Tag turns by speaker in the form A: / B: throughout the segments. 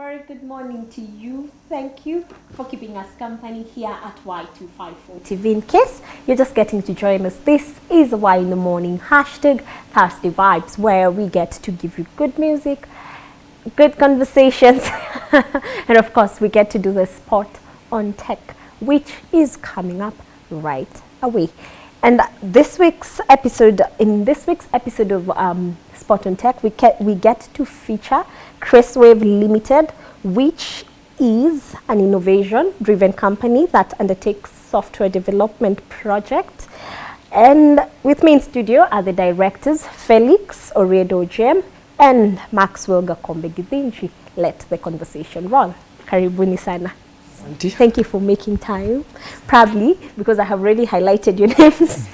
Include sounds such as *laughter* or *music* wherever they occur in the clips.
A: very good morning to you. Thank you for keeping us company here at Y254 TV. In case you're just getting to join us, this is Y in the Morning hashtag Thursday Vibes, where we get to give you good music, good conversations, *laughs* and of course, we get to do the spot on tech, which is coming up right away. And this week's episode, in this week's episode of um, Spot on Tech, we, get we get to feature Crestwave Limited, which is an innovation-driven company that undertakes software development projects. And with me in studio are the directors, Felix Oriedo Jem and Maxwell Gakombe Githinji. Let the conversation roll. Karibuni sana.
B: Asante.
A: Thank you for making time. Probably because I have already highlighted your *laughs* names.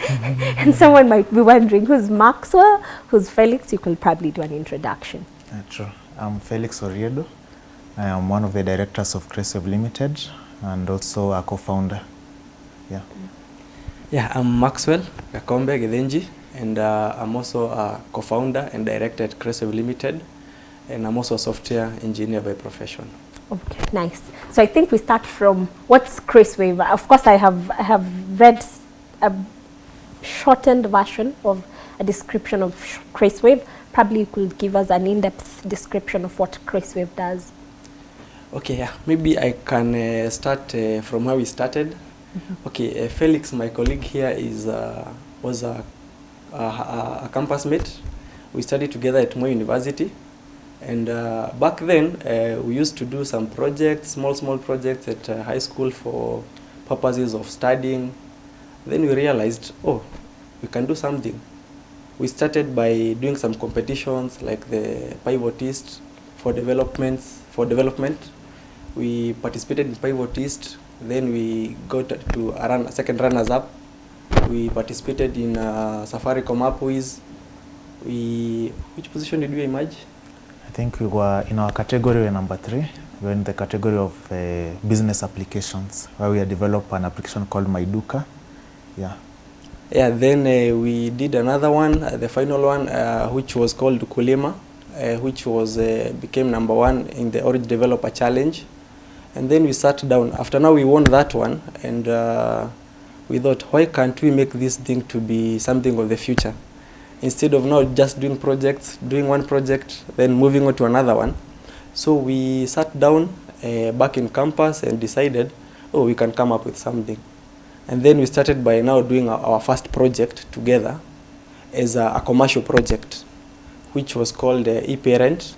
A: and someone might be wondering who's Maxwell, who's Felix. You could probably do an introduction.
C: Uh, true. I'm Felix Oriedo. I am one of the directors of Crestwave Limited and also a co-founder. Yeah.
B: Yeah, I'm Maxwell Gakombe Githinji, and uh, I'm also a co-founder and director at Crestwave Limited, and I'm also a software engineer by profession.
A: Okay, nice. So I think we start from what's Crestwave. Of course, I have I have read a shortened version of a description of sh- Crestwave. Probably you could give us an in-depth description of what Crestwave does.
B: Okay, yeah, maybe I can uh, start uh, from where we started. Okay, uh, Felix, my colleague here, is uh, was a, a, a a campus mate. We studied together at Moi University, and uh, back then uh, we used to do some projects, small small projects at uh, high school for purposes of studying. Then we realized, oh, we can do something. We started by doing some competitions like the Pivot East for developments for development. We participated in Pivot East. Then we got to a run, second runners up. We participated in uh, Safaricom Appwiz. We which position did we emerge?
C: I think we were in our category, we number three. We were in the category of uh, business applications, where we had developed an application called MyDuka. Yeah.
B: Yeah, then uh, we did another one, uh, the final one, uh, which was called Kulima, uh, which was uh, became number one in the Orange Developer Challenge. And then we sat down. After now, we won that one, and uh, we thought, why can't we make this thing to be something of the future? Instead of now just doing projects, doing one project, then moving on to another one. So we sat down uh, back in campus and decided, oh, we can come up with something. And then we started by now doing our, our first project together as a, a commercial project, which was called uh, eParent.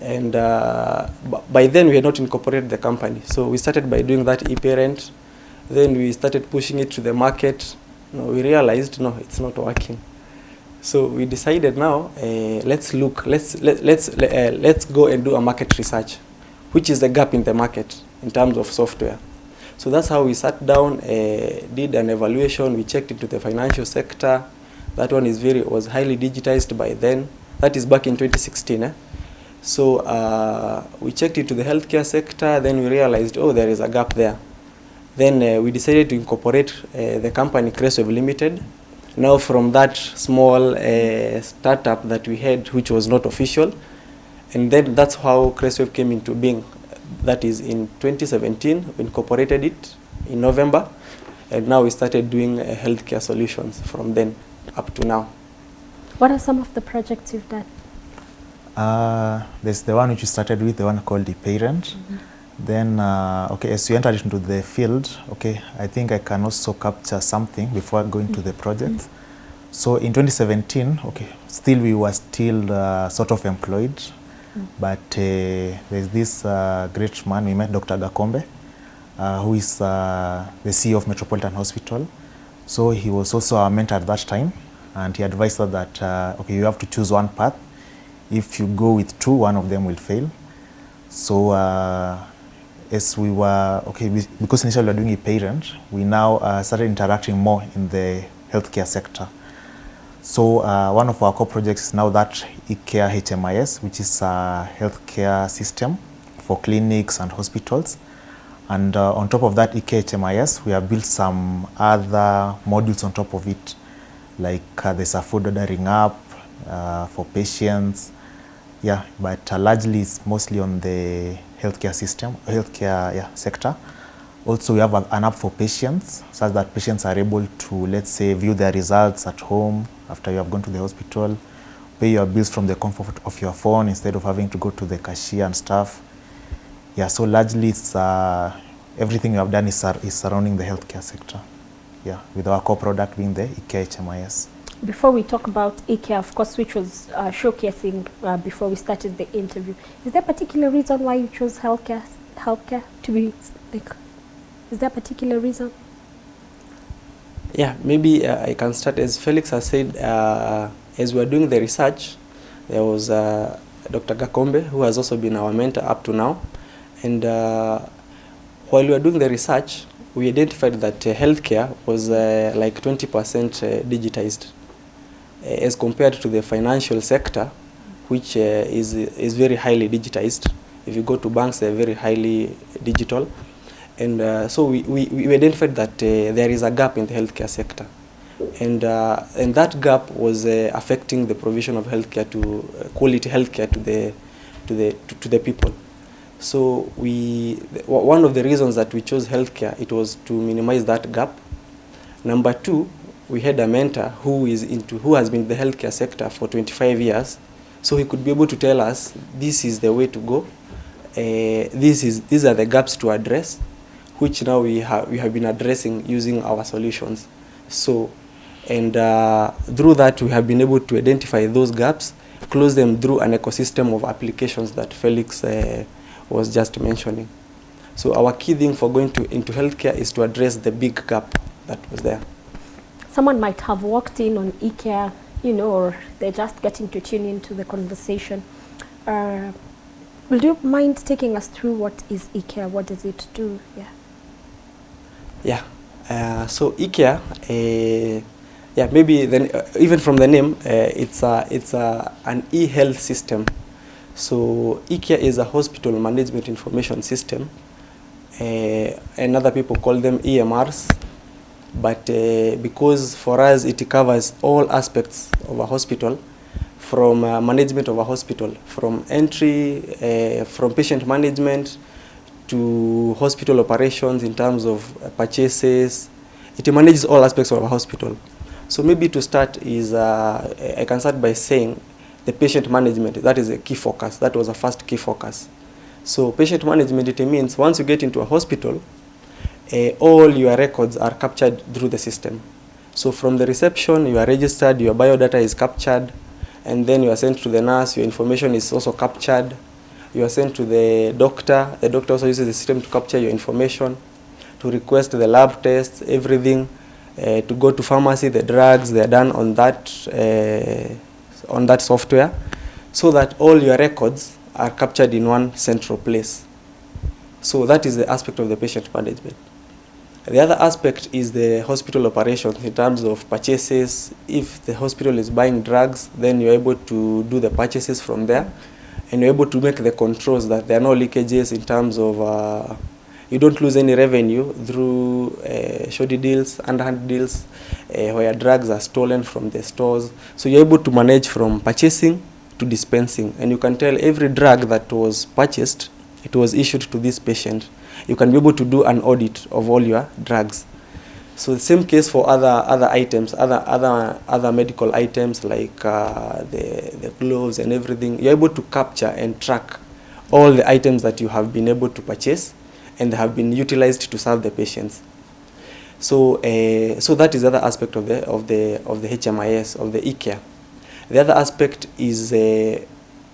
B: And uh, by then we had not incorporated the company. So we started by doing that eParent. Then we started pushing it to the market. No, we realized, no, it's not working. So we decided now, uh, let's look, let's, let, let's, uh, let's go and do a market research, which is the gap in the market in terms of software. So that's how we sat down, uh, did an evaluation. We checked into the financial sector. That one is very was highly digitized by then. That is back in 2016. Eh? So uh, we checked into the healthcare sector. Then we realized, oh, there is a gap there. Then uh, we decided to incorporate uh, the company Crestwave Limited. Now from that small uh, startup that we had, which was not official, and then that's how Crestwave came into being. That is in 2017, we incorporated it in November, and now we started doing uh, healthcare solutions from then up to now.
A: What are some of the projects you've done?
C: Uh, there's the one which we started with, the one called the parent. Then, uh, okay, as we entered into the field, okay, I think I can also capture something before going to the project. So in 2017, okay, still we were still uh, sort of employed, but uh, there's this uh, great man we met, Dr. Gakombe, uh, who is uh, the CEO of Metropolitan Hospital. So he was also our mentor at that time, and he advised us that okay, you have to choose one path. If you go with two, one of them will fail. So as we were okay, we, because initially we were doing a parent, we now uh, started interacting more in the healthcare sector. So uh, one of our core projects is now that eCare HMIS, which is a healthcare system for clinics and hospitals. And uh, on top of that eCare HMIS, we have built some other modules on top of it, like uh, there's a food ordering app uh, for patients. Yeah, but uh, largely it's mostly on the healthcare system, healthcare yeah, sector. Also, we have an app for patients, such that patients are able to, let's say, view their results at home after you have gone to the hospital, pay your bills from the comfort of your phone instead of having to go to the cashier and stuff. Yeah, so largely it's uh, everything we have done is, is surrounding the healthcare sector. Yeah, with our core product being the eCare HMIS.
A: Before we talk about eCare, of course, which was uh, showcasing uh, before we started the interview, is there a particular reason why you chose healthcare, healthcare to be like? Is there a particular reason?
B: Yeah, maybe uh, I can start. As Felix has said, uh, as we were doing the research, there was uh, Dr. Gakombe, who has also been our mentor up to now. And uh, while we were doing the research, we identified that uh, healthcare was uh, like 20% uh, digitized as compared to the financial sector, which uh, is, is very highly digitized. If you go to banks, they're very highly digital. And uh, so we, we, we identified that uh, there is a gap in the healthcare sector. And, uh, and that gap was affecting the provision of healthcare to quality healthcare to the, to, the, to, to the people. So we, one of the reasons that we chose healthcare, it was to minimize that gap. Number two, we had a mentor who is into, who has been in the healthcare sector for 25 years. So he could be able to tell us, this is the way to go. Uh, this is, these are the gaps to address, which now we have, we have been addressing using our solutions. So, and uh, through that, we have been able to identify those gaps, close them through an ecosystem of applications that Felix uh, was just mentioning. So our key thing for going to, into healthcare is to address the big gap that was there.
A: Someone might have walked in on eCare, you know, or they're just getting to tune into the conversation. Uh, would you mind taking us through what is eCare? What does it do? Yeah.
B: Yeah. Uh, so eCare, uh, yeah, maybe then uh, even from the name, uh, it's a it's a an e-health system. So eCare is a hospital management information system, uh, and other people call them EMRs. But uh, because for us it covers all aspects of a hospital, from uh, management of a hospital, from entry, uh, from patient management to hospital operations in terms of purchases. It manages all aspects of a hospital. So maybe to start is, uh, I can start by saying the patient management, that is a key focus. That was a first key focus. So patient management, it means once you get into a hospital, uh, all your records are captured through the system. So from the reception, you are registered, your biodata is captured, and then you are sent to the nurse, your information is also captured. You are sent to the doctor, the doctor also uses the system to capture your information, to request the lab tests, everything, uh, to go to pharmacy, the drugs, they are done on that, uh, on that software, so that all your records are captured in one central place. So that is the aspect of the patient management. The other aspect is the hospital operations in terms of purchases. If the hospital is buying drugs, then you're able to do the purchases from there and you're able to make the controls that there are no leakages in terms of uh, you don't lose any revenue through uh, shoddy deals, underhand deals, uh, where drugs are stolen from the stores. So you're able to manage from purchasing to dispensing, and you can tell every drug that was purchased, it was issued to this patient. You can be able to do an audit of all your drugs. So the same case for other other items, other other other medical items like uh, the the gloves and everything. You're able to capture and track all the items that you have been able to purchase, and have been utilized to serve the patients. So uh, so that is the other aspect of the of the of the HMIS of the e-care. The other aspect is uh,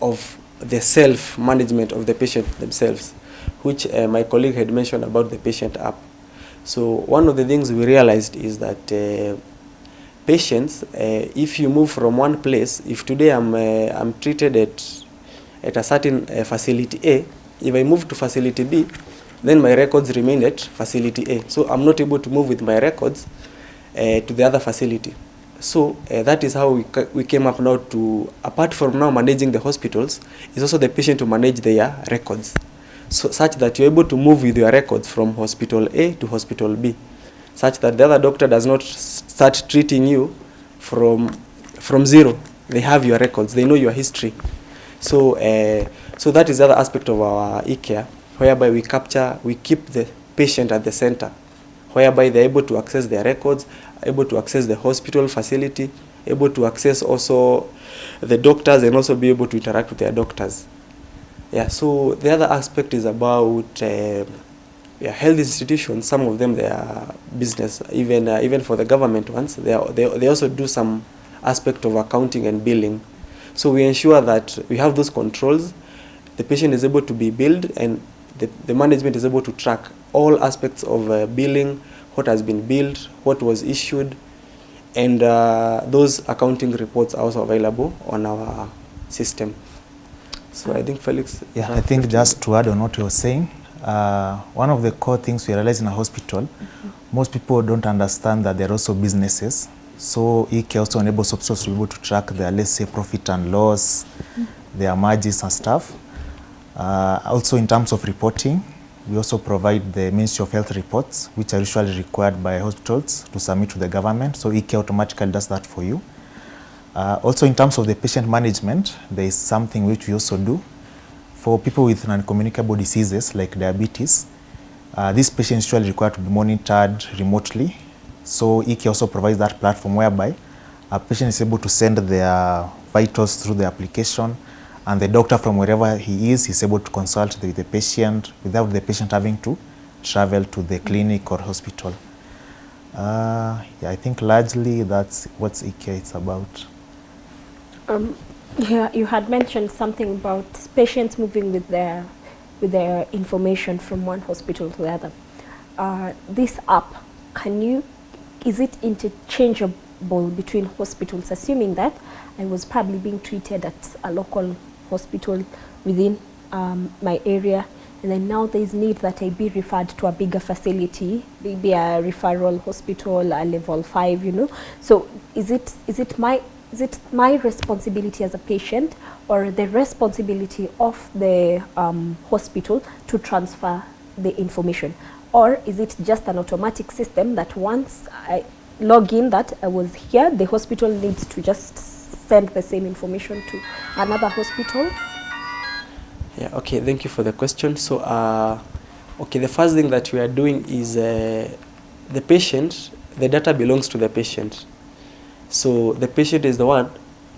B: of the self management of the patient themselves, which uh, my colleague had mentioned about the patient app. So one of the things we realized is that uh, patients, uh, if you move from one place, if today I'm uh, I'm treated at at a certain uh, facility A, if I move to facility B, then my records remain at facility A. So I'm not able to move with my records uh, to the other facility. So uh, that is how we, ca- we came up now to, apart from now managing the hospitals, is also the patient to manage their records. So such that you're able to move with your records from hospital A to hospital B, such that the other doctor does not start treating you from, from zero. They have your records, they know your history. So, uh, so that is the other aspect of our e-care, whereby we capture, we keep the patient at the center, whereby they're able to access their records, able to access the hospital facility, able to access also the doctors and also be able to interact with their doctors. Yeah, so the other aspect is about uh, yeah, health institutions. Some of them they are business, even uh, even for the government ones. They, are, they they also do some aspect of accounting and billing. So we ensure that we have those controls. The patient is able to be billed, and the, the management is able to track all aspects of uh, billing, what has been billed, what was issued, and uh, those accounting reports are also available on our system. So I think Felix.
C: Yeah, I think just to add on what you were saying, uh, one of the core things we realize in a hospital, most people don't understand that there are also businesses. So eCare also enables hospitals to be able to track their, let's say, profit and loss, their margins and stuff. Uh, also in terms of reporting, we also provide the Ministry of Health reports, which are usually required by hospitals to submit to the government. So eCare automatically does that for you. Uh, also in terms of the patient management, there is something which we also do. For people with non-communicable diseases like diabetes, uh, these patients usually require to be monitored remotely. So eCare also provides that platform whereby a patient is able to send their vitals through the application and the doctor from wherever he is is able to consult with the patient without the patient having to travel to the clinic or hospital. Uh, yeah, I think largely that's what eCare is about.
A: Um, yeah, you had mentioned something about patients moving with their with their information from one hospital to the other. Uh, this app, can you, is it interchangeable between hospitals, assuming that I was probably being treated at a local hospital within um, my area, and then now there is need that I be referred to a bigger facility, maybe a referral hospital, a level five, you know. So is it is it my is it my responsibility as a patient or the responsibility of the um, hospital to transfer the information? Or is it just an automatic system that once I log in that I was here, the hospital needs to just send the same information to another hospital?
B: Yeah, okay, thank you for the question. So, uh, okay, the first thing that we are doing is uh, the patient, the data belongs to the patient. So the patient is the one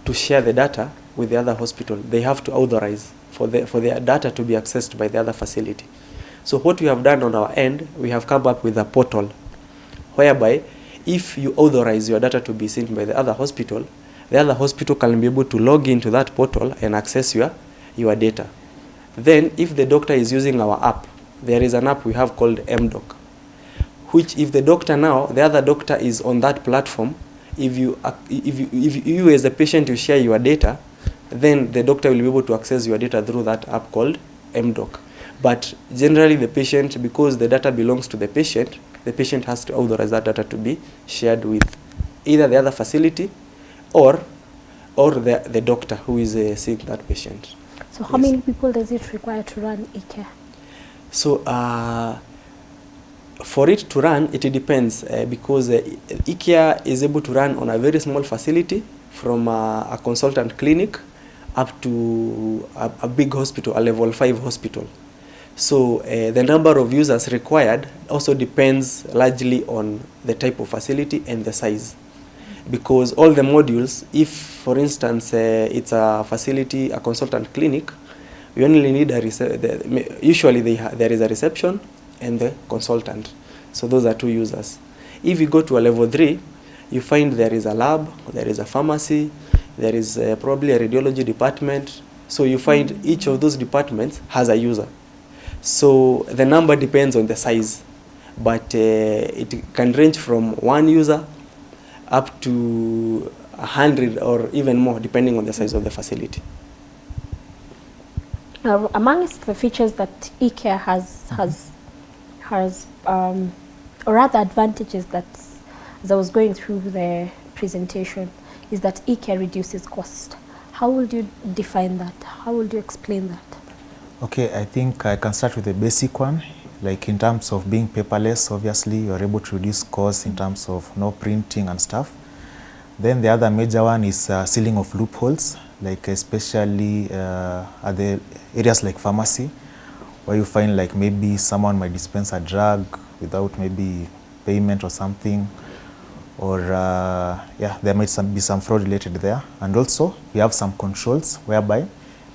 B: to share the data with the other hospital. They have to authorize for, the, for their data to be accessed by the other facility. So what we have done on our end, we have come up with a portal whereby if you authorize your data to be seen by the other hospital, the other hospital can be able to log into that portal and access your, your data. Then if the doctor is using our app, there is an app we have called MDoc, which if the doctor now, the other doctor is on that platform, if you, if you, if you as a patient you share your data, then the doctor will be able to access your data through that app called MDoc. But generally the patient, because the data belongs to the patient, the patient has to authorize that data to be shared with either the other facility or or the, the doctor who is uh, seeing that patient.
A: So how
B: Yes.
A: many people does it require to run e-care?
B: So uh, for it to run, it depends uh, because uh, eCare is able to run on a very small facility from uh, a consultant clinic up to a, a big hospital, a level 5 hospital. So uh, the number of users required also depends largely on the type of facility and the size. Because all the modules, if for instance it's a facility, a consultant clinic, we only need a usually there is a reception and the consultant. So those are two users. If you go to a level three, you find there is a lab, there is a pharmacy, there is uh, probably a radiology department. So you find each of those departments has a user. So the number depends on the size, but uh, it can range from one user up to a hundred or even more, depending on the size of the facility.
A: Uh, amongst the features that eCare has has has um, or rather advantages that as I was going through the presentation is that eCare reduces cost. How would you define that? How would you explain that?
C: Okay, I think I can start with the basic one. Like in terms of being paperless, obviously you are able to reduce costs in terms of no printing and stuff. Then the other major one is uh, sealing of loopholes. like especially uh, at the areas like pharmacy, where you find like maybe someone might dispense a drug without maybe payment or something, or uh, yeah, there might some, be some fraud related there. And also, we have some controls whereby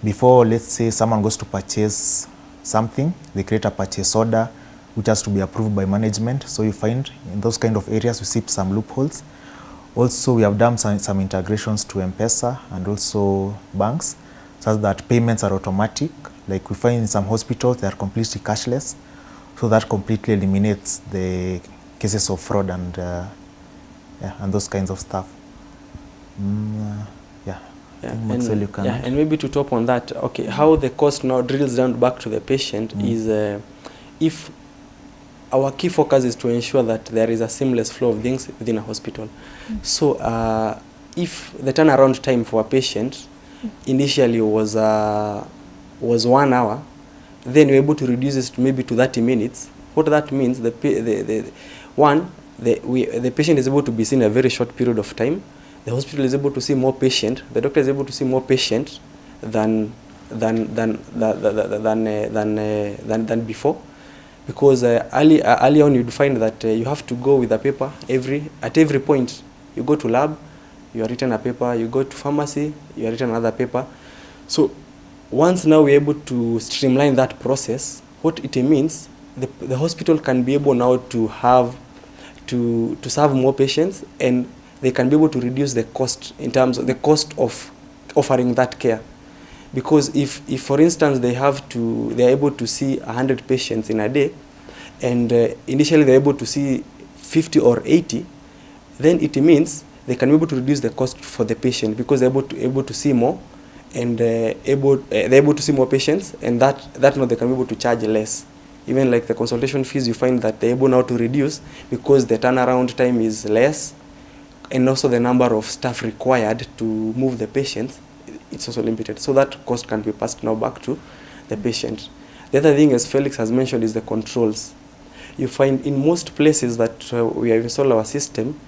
C: before, let's say, someone goes to purchase something, they create a purchase order which has to be approved by management. So you find in those kind of areas, we see some loopholes. Also, we have done some, some integrations to M-Pesa and also banks, such that payments are automatic. Like we find in some hospitals, they are completely cashless. So that completely eliminates the cases of fraud and, uh, yeah, and those kinds of stuff. Mm, uh, yeah.
B: Yeah, and,
C: can
B: yeah, and maybe to top on that, okay, how the cost now drills down back to the patient
C: Mm.
B: is uh, if our key focus is to ensure that there is a seamless flow of things within a hospital. Mm. So uh, if the turnaround time for a patient initially was uh, was one hour, then you're able to reduce this to maybe to 30 minutes. What that means, the, the, the one, the, we, the patient is able to be seen a very short period of time. The hospital is able to see more patient. The doctor is able to see more patient than than than than than, uh, than, uh, than, than before because uh, early, uh, early on you'd find that uh, you have to go with a paper every at every point you go to lab you are written a paper you go to pharmacy you are written another paper so once now we're able to streamline that process what it means the, the hospital can be able now to have to to serve more patients and they can be able to reduce the cost in terms of the cost of offering that care. Because if, if for instance they have to they are able to see 100 patients in a day and uh, initially they're able to see 50 or 80 then it means they can be able to reduce the cost for the patient because they're able to able to see more and uh, able uh, they're able to see more patients and that that now they can be able to charge less. Even like the consultation fees you find that they're able now to reduce because the turnaround time is less and also the number of staff required to move the patients it's also limited. So that cost can be passed now back to the patient. The other thing as felix has mentioned is the controls. You find in most places that uh, we have installed our system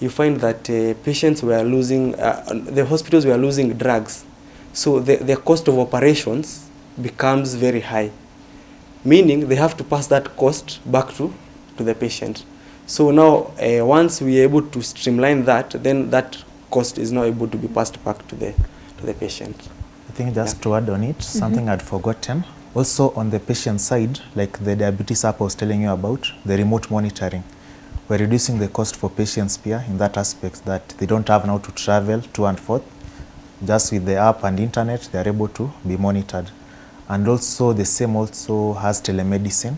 B: you find that uh, patients were losing uh, the hospitals were losing drugs so the, the cost of operations becomes very high meaning they have to pass that cost back to, to the patient. So now, uh, once we are able to streamline that, then that cost is now able to be passed back to the, to the patient.
C: I think just
B: Yeah.
C: to add on it, something I'd forgotten. Also on the patient side, like the diabetes app I was telling you about, the remote monitoring. We're reducing the cost for patients here in that aspect that they don't have now to travel to and forth. Just with the app and internet, they're able to be monitored. And also the same also has telemedicine.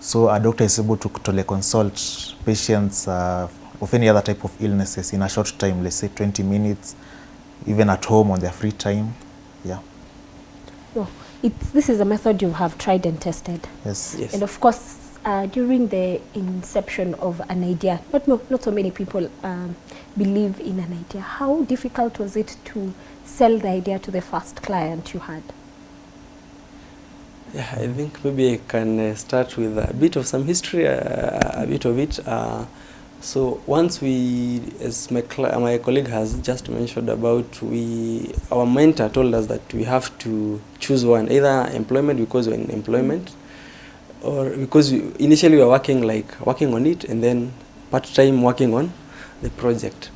C: So a doctor is able to teleconsult patients uh, of any other type of illnesses in a short time, let's say 20 minutes, even at home on their free time. Yeah.
A: No, it's, this is a method you have tried and tested.
C: Yes.
B: Yes.
A: And of course, uh, during the inception of an idea, not, not so many people um, believe in an idea. How difficult was it to sell the idea to the first client you had?
B: Yeah, I think maybe I can uh, start with a bit of some history, uh, a bit of it. Uh, so once we, as my, my colleague has just mentioned about, we our mentor told us that we have to choose one, either employment because we're in employment, or because we, initially we were working like working on it, and then part time working on the project.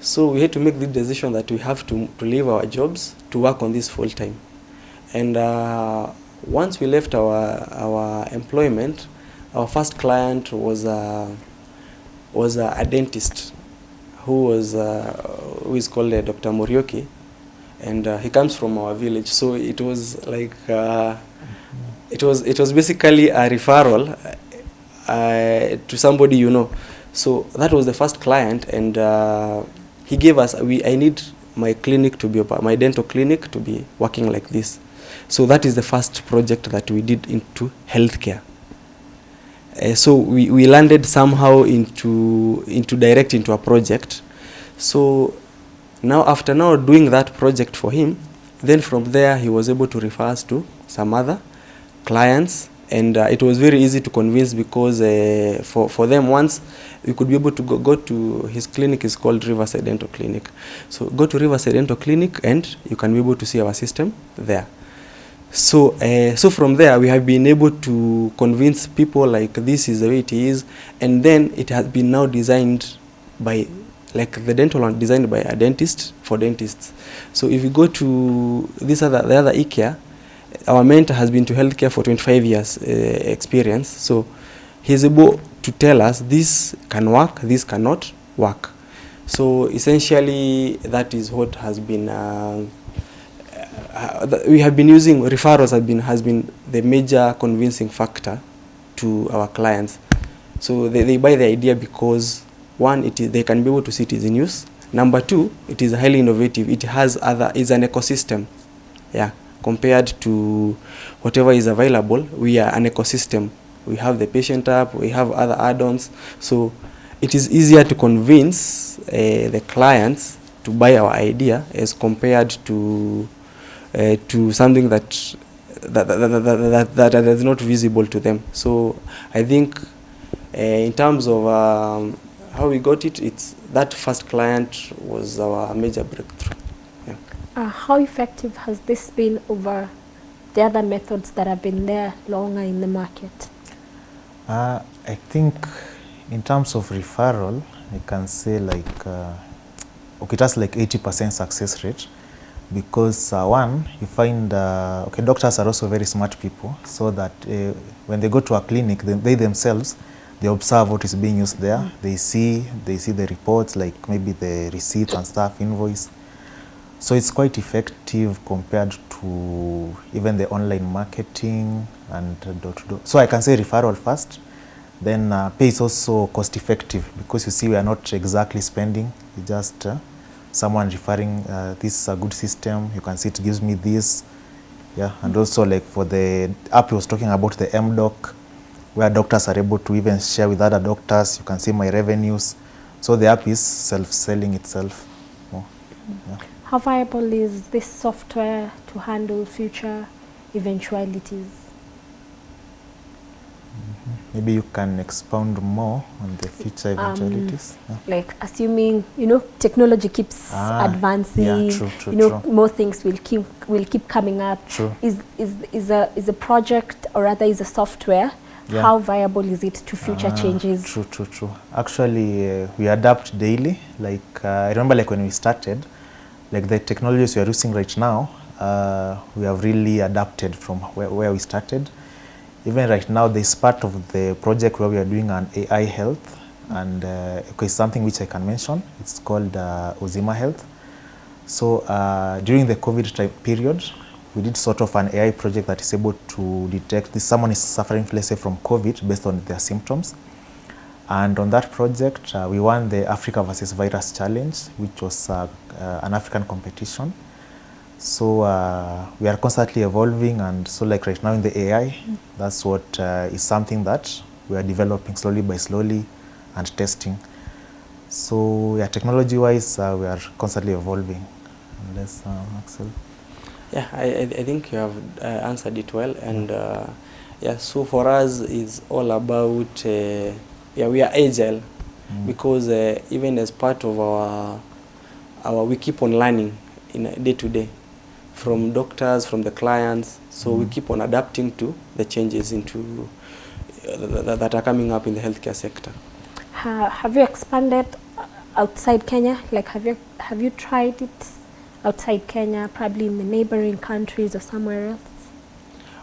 B: So we had to make the decision that we have to, to leave our jobs to work on this full time. And uh, once we left our, our employment, our first client was a, was a, a dentist who was uh, who is called uh, Dr. Morioki, and uh, he comes from our village. So it was like uh, it was it was basically a referral uh, to somebody you know. So that was the first client, and uh, he gave us. We I need my clinic to be my dental clinic to be working like this. So that is the first project that we did into healthcare. Uh, so we, we landed somehow into into direct into a project. So now after now doing that project for him, then from there he was able to refer us to some other clients and uh, it was very easy to convince because uh, for, for them once you could be able to go, go to his clinic is called Riverside Dental Clinic. So go to Riverside Dental Clinic and you can be able to see our system there. So, uh, so from there we have been able to convince people like this is the way it is, and then it has been now designed by, like the dental one designed by a dentist for dentists. So if you go to this other the other eCare, our mentor has been to healthcare for 25 years uh, experience. So he's able to tell us this can work, this cannot work. So essentially that is what has been. Uh, uh, we have been using referrals have been has been the major convincing factor to our clients. So they, they buy the idea because one, it is they can be able to see it is in use. Number two, it is highly innovative. It has other is an ecosystem, yeah. Compared to whatever is available, we are an ecosystem. We have the patient app, we have other add-ons. So it is easier to convince uh, the clients to buy our idea as compared to uh, to something that that, that, that, that, that, that is not visible to them. So I think uh, in terms of um, how we got it, it's that first client was our major breakthrough.
A: Uh, how effective has this been over the other methods that have been there longer in the market?
C: Uh, I think in terms of referral, I can say like, uh, okay, that's like 80% success rate because uh, one, you find, uh, okay, doctors are also very smart people so that uh, when they go to a clinic, they, they themselves, they observe what is being used there. They see, they see the reports, like maybe the receipts and stuff, invoice. So it's quite effective compared to even the online marketing and door to door. So I can say referral first. Then uh, pay is also cost effective because you see we are not exactly spending. You just uh, someone referring uh, this is a good system. You can see it gives me this. Yeah, and also like for the app you was talking about the MDoc, where doctors are able to even share with other doctors. You can see my revenues. So the app is self-selling itself more. Yeah.
A: How viable is this software to handle future eventualities?
C: Maybe you can expound more on the future
A: Um,
C: eventualities. yeah.
A: Like assuming you know technology keeps
C: Ah,
A: advancing,
C: yeah, true, true,
A: you know
C: true.
A: more things will keep will keep coming up.
C: True.
A: Is is is a is a project or rather is a software?
C: Yeah.
A: How viable is it to future
C: Ah,
A: changes?
C: True, true, true. Actually, uh, we adapt daily. Like uh, I remember, like when we started, like the technologies we are using right now, uh, we have really adapted from where, where we started. Even right now, there's part of the project where we are doing an AI health, and uh, it's something which I can mention. It's called uh, Ozima Health. So uh, during the COVID period, we did sort of an AI project that is able to detect if someone is suffering, let's say, from COVID based on their symptoms. And on that project, uh, we won the Africa versus Virus Challenge, which was uh, uh, an African competition. So uh, we are constantly evolving, and so like right now in the AI, that's what uh, is something that we are developing slowly by slowly and testing. So yeah, technology-wise, uh, we are constantly evolving. Unless Axel.
B: Yeah, I, I think you have answered it well, and yeah, so for us it's all about yeah we are agile
C: Mm.
B: because uh, even as part of our our we keep on learning in a day to day from doctors from the clients, so mm.
C: we
B: keep on adapting to the changes into uh, th- th- that are coming up in the healthcare sector.
A: Ha, have you expanded outside Kenya? Like have you have you tried it outside Kenya, probably in the neighboring countries or somewhere else?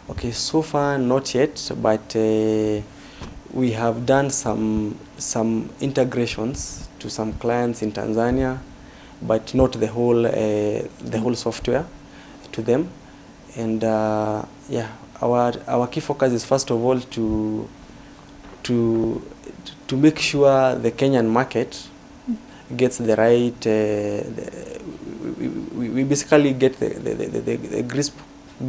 B: Okay, so far not yet, but uh, we have done some some integrations to some clients in Tanzania, but not the whole uh, the whole software to them. And uh, yeah, our our key focus is first of all to to to make sure the Kenyan market gets the right. Uh, the, we, we, basically get the the, the, the, grasp,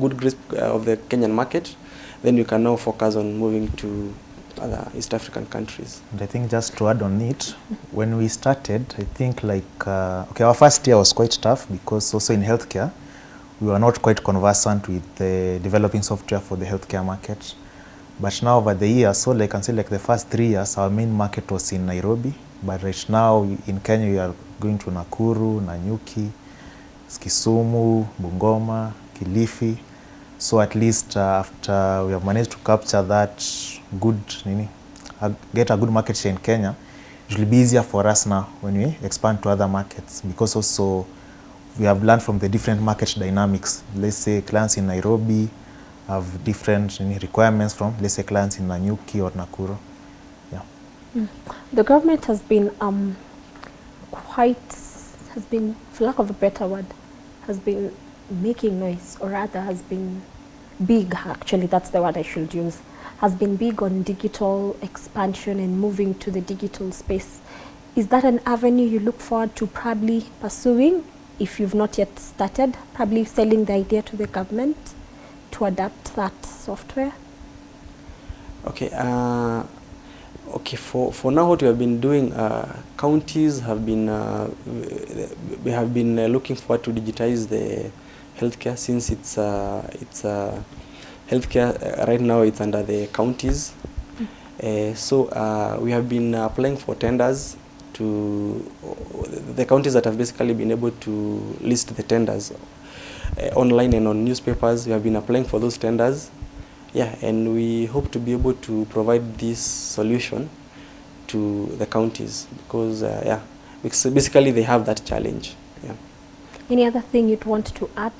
B: good uh, of the Kenyan market. Then you can now focus on moving to other East African countries.
C: And I think just to add on it, when we started, I think like, uh, okay, our first year was quite tough because also in healthcare, we were not quite conversant with the developing software for the healthcare market. But now over the years, so like I can say like the first three years, our main market was in Nairobi. But right now in Kenya, we are going to Nakuru, Nanyuki, Kisumu, Bungoma, Kilifi. So at least uh, after we have managed to capture that good, nini, uh, get a good market share in Kenya, it will be easier for us now when we expand to other markets because also we have learned from the different market dynamics. Let's say clients in Nairobi have different nini, requirements from, let's say clients in Nanyuki or Nakuru. Yeah.
A: The government has been um, quite, has been, for lack of a better word, has been making noise, or rather has been big, actually, that's the word I should use, has been big on digital expansion and moving to the digital space. Is that an avenue you look forward to probably pursuing if you've not yet started, probably selling the idea to the government to adapt that software?
B: Okay. Uh, okay. For for now, what we have been doing, uh, counties have been uh, we have been uh, looking forward to digitize the healthcare since it's uh, it's uh, healthcare uh, right now it's under the counties. Uh, so uh, we have been applying for tenders to the counties that have basically been able to list the tenders uh, online and on newspapers. We have been applying for those tenders. Yeah, and we hope to be able to provide this solution to the counties because uh, yeah, because basically they have that challenge. Yeah.
A: Any other thing you'd want to add?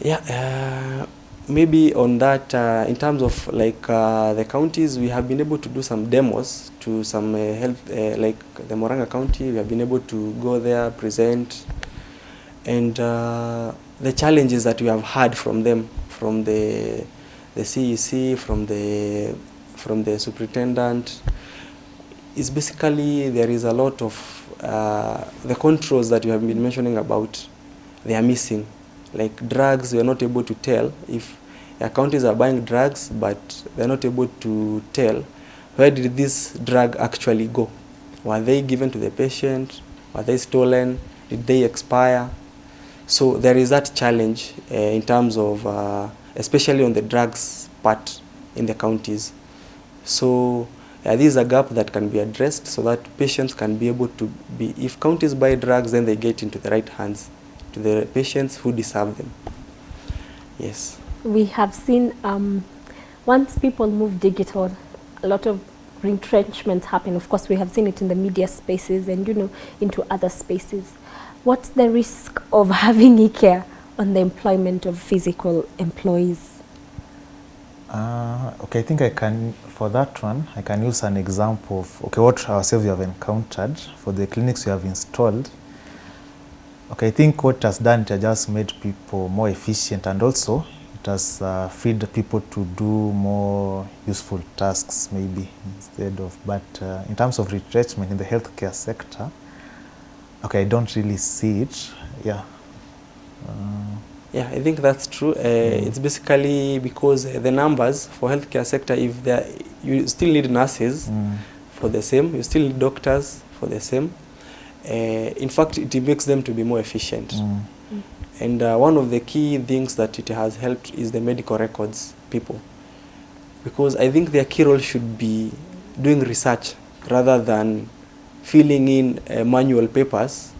B: Yeah, uh, maybe on that, uh, in terms of like uh, the counties, we have been able to do some demos to some uh, health, uh, like the Moranga County. We have been able to go there, present, and uh, the challenges that we have had from them, from the the CEC, from the from the superintendent, is basically there is a lot of uh, the controls that you have been mentioning about. They are missing like drugs we are not able to tell if counties are buying drugs but they're not able to tell where did this drug actually go. Were they given to the patient? Were they stolen? Did they expire? So there is that challenge uh, in terms of uh, especially on the drugs part in the counties. So uh, this is a gap that can be addressed so that patients can be able to be if counties buy drugs then they get into the right hands to the patients who deserve them. Yes.
A: We have seen um, once people move digital, a lot of retrenchment happen. Of course, we have seen it in the media spaces and you know into other spaces. What's the risk of *laughs* having eCare on the employment of physical employees?
C: Uh, okay, I think I can, for that one, I can use an example of, okay, what ourselves we have encountered for the clinics we have installed. Okay, I think what it has done, it has just made people more efficient and also it has uh, freed people to do more useful tasks maybe instead of, but uh, in terms of retrenchment in the healthcare sector, okay, I don't really see it, yeah. Uh,
B: Yeah, I think that's true. Uh, It's basically because uh, the numbers for healthcare sector, if you still need nurses
C: mm,
B: for the same, you still need doctors for the same. Uh, in fact, it makes them to be more efficient.
C: mm,
B: And uh, one of the key things that it has helped is the medical records people. Because I think their key role should be doing research rather than filling in uh, manual papers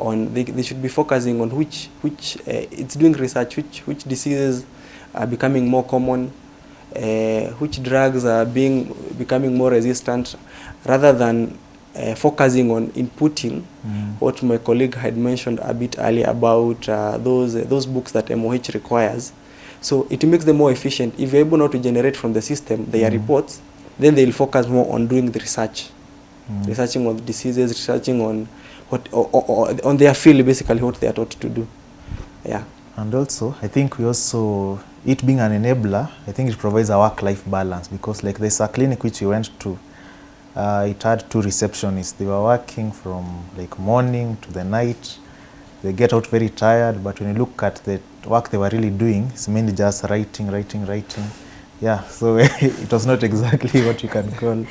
B: on they, they should be focusing on which which uh, it's doing research which which diseases are becoming more common uh, which drugs are being becoming more resistant rather than uh, focusing on inputting
C: mm.
B: what my colleague had mentioned a bit earlier about uh, those uh, those books that MOH requires. So it makes them more efficient. If you're able not to generate from the system their
C: Mm.
B: reports, then they'll focus more on doing the research,
C: Mm.
B: researching on diseases, researching on what or, or, or on their field basically what they are taught to do. Yeah.
C: And also, I think we also, it being an enabler, I think it provides a work-life balance because like there's a clinic which we went to, uh, it had two receptionists. They were working from like morning to the night. They get out very tired, but when you look at the work they were really doing, it's mainly just writing, writing, writing. Yeah, so *laughs* it was not exactly what you can call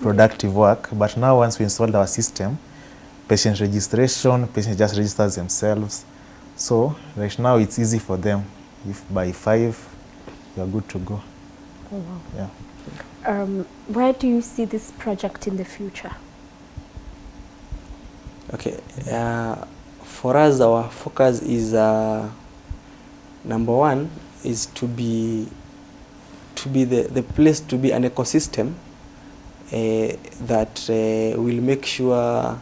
C: productive work. But now once we installed our system, patient registration, patient just registers themselves. So right now it's easy for them. If by five, you're good to go. Oh, wow. Yeah.
A: Um, where do you see this project in the future?
B: Okay, uh, for us, our focus is uh, number one is to be to be the, the place to be an ecosystem uh, that uh, will make sure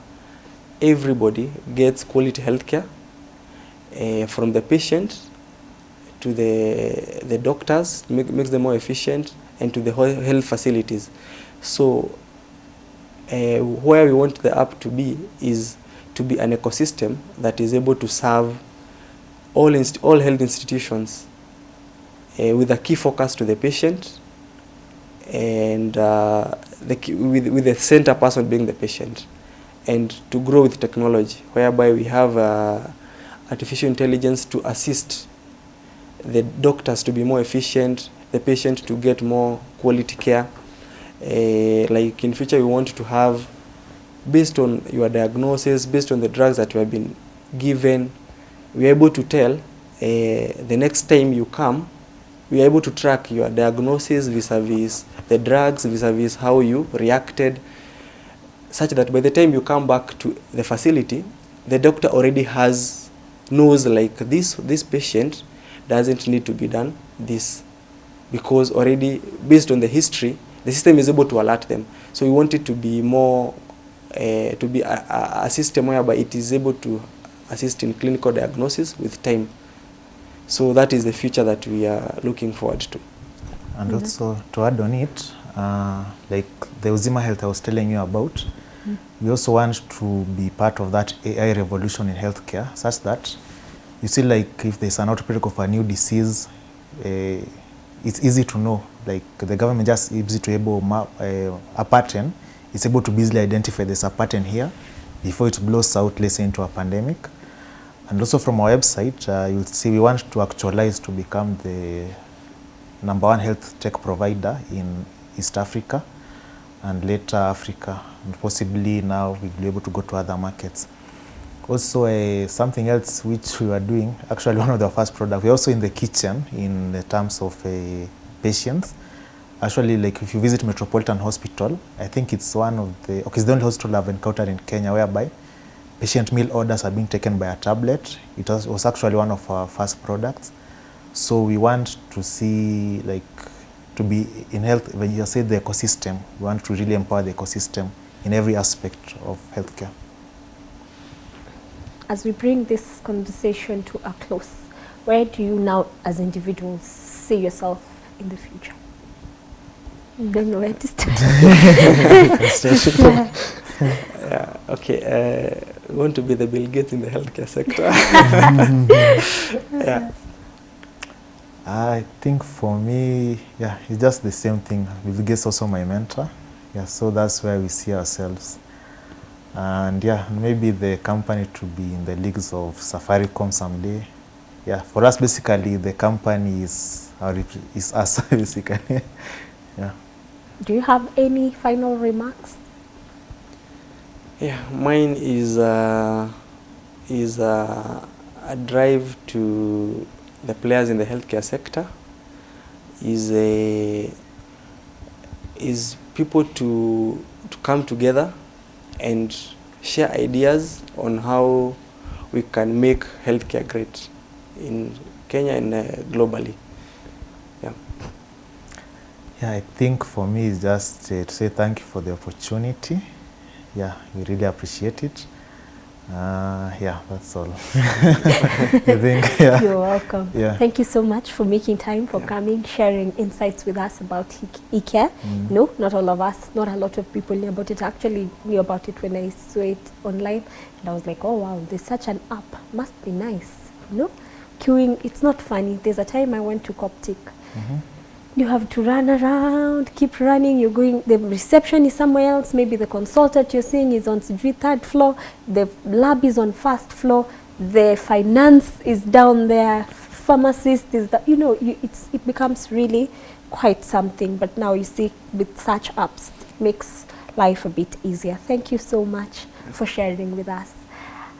B: everybody gets quality healthcare uh, from the patient to the the doctors, make, makes them more efficient, and to the health facilities. So uh, where we want the app to be is to be an ecosystem that is able to serve all, all health institutions uh, with a key focus to the patient and uh, the with, with the center person being the patient and to grow with technology whereby we have uh, artificial intelligence to assist the doctors to be more efficient, the patient to get more quality care. Uh, like in future we want to have based on your diagnosis, based on the drugs that you have been given, we are able to tell uh, the next time you come, we are able to track your diagnosis vis-a-vis the drugs, vis-a-vis how you reacted, such that by the time you come back to the facility, the doctor already has, knows like this, this patient doesn't need to be done this because already based on the history, the system is able to alert them. So we want it to be more uh, to be a, a, a system whereby it is able to assist in clinical diagnosis with time. So that is the future that we are looking forward to.
C: And also to add on it, uh, like the Uzima Health I was telling you about, we also want to be part of that AI revolution in healthcare, such that you see, like if there's an outbreak of a new disease, uh, it's easy to know. Like the government just is to able map uh, a pattern, it's able to easily identify there's a pattern here before it blows out, let's say, into a pandemic. And also from our website, uh, you'll see we want to actualize to become the number one health tech provider in East Africa and later Africa, and possibly now we'll be able to go to other markets. Also, uh, something else which we were doing, actually one of the first products, we're also in the kitchen in the terms of uh, patients. Actually, like if you visit Metropolitan Hospital, I think it's one of the, okay, it's the only hospital I've encountered in Kenya whereby patient meal orders are being taken by a tablet. It was, was actually one of our first products. So we want to see like to be in health, when you say the ecosystem, we want to really empower the ecosystem in every aspect of healthcare.
A: As we bring this conversation to a close, where do you now, as individuals, see yourself in the future? Don't know where to start.
B: Yeah, *laughs* okay. Uh, we want to be the Bill Gates in the healthcare sector. *laughs* yeah.
C: I think for me, yeah, it's just the same thing. Bill Gates also my mentor. Yeah, so that's where we see ourselves. And yeah, maybe the company to be in the leagues of Safaricom someday. Yeah, for us basically the company is our rep- is us *laughs* basically. yeah.
A: do you have any final remarks?
B: Yeah, mine is uh, is uh, a drive to the players in the healthcare sector. Is a is people to to come together and share ideas on how we can make healthcare great in Kenya and uh, globally. Yeah.
C: Yeah, I think for me it's just uh, to say thank you for the opportunity. Yeah, we really appreciate it. Uh, yeah, that's all. *laughs* I think, *laughs* yeah.
A: You're welcome.
C: Yeah.
A: Thank you so much for making time for
B: Yeah.
A: coming, sharing insights with us about eCare.
C: Mm.
A: No, not all of us, not a lot of people knew about it. Actually knew about it when I saw it online and I was like, oh wow, there's such an app. Must be nice. You know? Queuing, it's not funny. There's a time I went to Coptic.
C: Mhm.
A: You have to run around, keep running. You're going. The reception is somewhere else. Maybe the consultant you're seeing is on sijui third floor. The lab is on first floor. The finance is down there. Pharmacist is that. You know, you, it's it becomes really quite something. But now you see, with such apps, it makes life a bit easier. Thank you so much for sharing with us.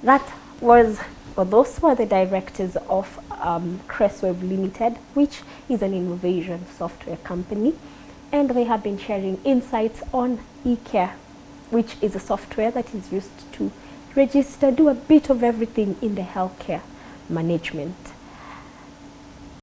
A: That was, or those were the directors of um, Cressweb Limited, which is an innovation software company. And they have been sharing insights on eCare, which is a software that is used to register, do a bit of everything in the healthcare management.